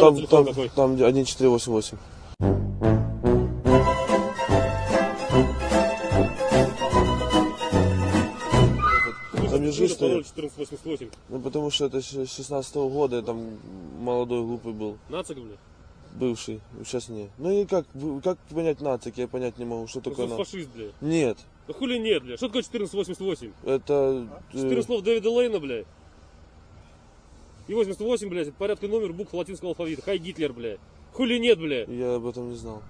Там, там, какой? там 1488. Там лежишь ты, пароль 1488. ну потому что это с 16 года, я там молодой глупый был, Нацик, бля. бывший, сейчас не. Ну и как, как понять нацик, я понять не могу, что Ну, такое что нацик. фашист, бля. Нет, Да хули нет, бля. Что такое 1488? это... э, Четыре слов Дэвида Лейна, бля. И 88, блядь, это порядка номер букв латинского алфавита. Хай Гитлер, блядь. Хули нет, блядь. Я об этом не знал.